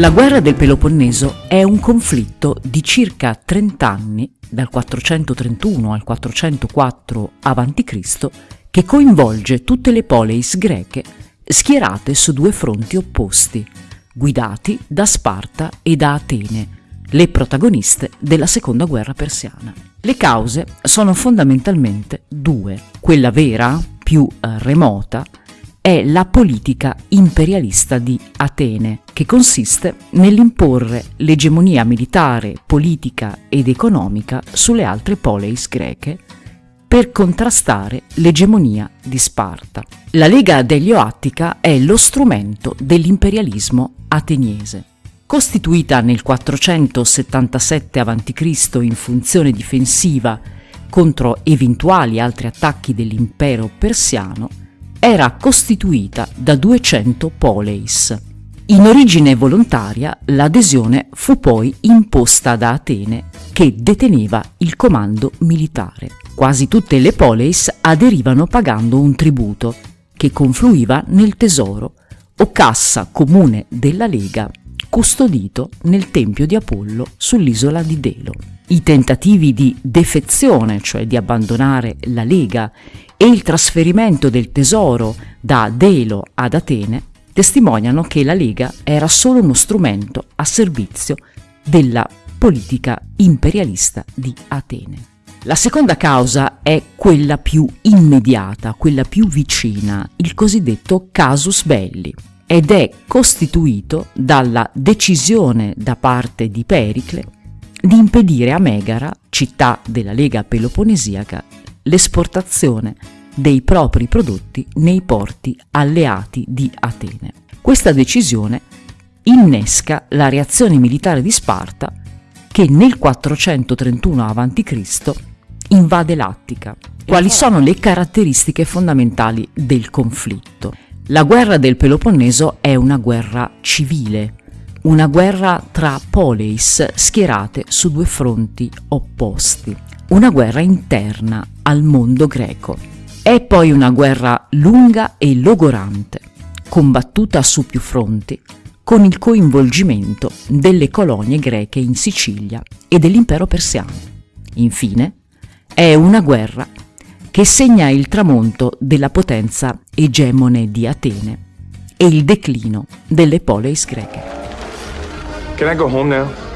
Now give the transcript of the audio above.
La guerra del Peloponneso è un conflitto di circa 30 anni, dal 431 al 404 a.C., che coinvolge tutte le poleis greche schierate su due fronti opposti, guidati da Sparta e da Atene, le protagoniste della seconda guerra persiana. Le cause sono fondamentalmente due. Quella vera, più eh, remota, è la politica imperialista di Atene, che consiste nell'imporre l'egemonia militare, politica ed economica sulle altre poleis greche per contrastare l'egemonia di Sparta. La Lega dell'Ioattica è lo strumento dell'imperialismo ateniese. Costituita nel 477 a.C. in funzione difensiva contro eventuali altri attacchi dell'impero persiano, era costituita da 200 poleis. In origine volontaria, l'adesione fu poi imposta da Atene, che deteneva il comando militare. Quasi tutte le poleis aderivano pagando un tributo, che confluiva nel tesoro o cassa comune della Lega custodito nel tempio di Apollo sull'isola di Delo. I tentativi di defezione, cioè di abbandonare la Lega, e il trasferimento del tesoro da Delo ad Atene testimoniano che la Lega era solo uno strumento a servizio della politica imperialista di Atene. La seconda causa è quella più immediata, quella più vicina, il cosiddetto casus belli ed è costituito dalla decisione da parte di Pericle di impedire a Megara, città della Lega Peloponesiaca, l'esportazione dei propri prodotti nei porti alleati di Atene. Questa decisione innesca la reazione militare di Sparta che nel 431 a.C. invade l'Attica. Quali sono le caratteristiche fondamentali del conflitto? La guerra del Peloponneso è una guerra civile, una guerra tra poleis schierate su due fronti opposti, una guerra interna al mondo greco. È poi una guerra lunga e logorante, combattuta su più fronti, con il coinvolgimento delle colonie greche in Sicilia e dell'impero persiano. Infine, è una guerra che segna il tramonto della potenza egemone di Atene e il declino delle poleis greche. Can I go home now?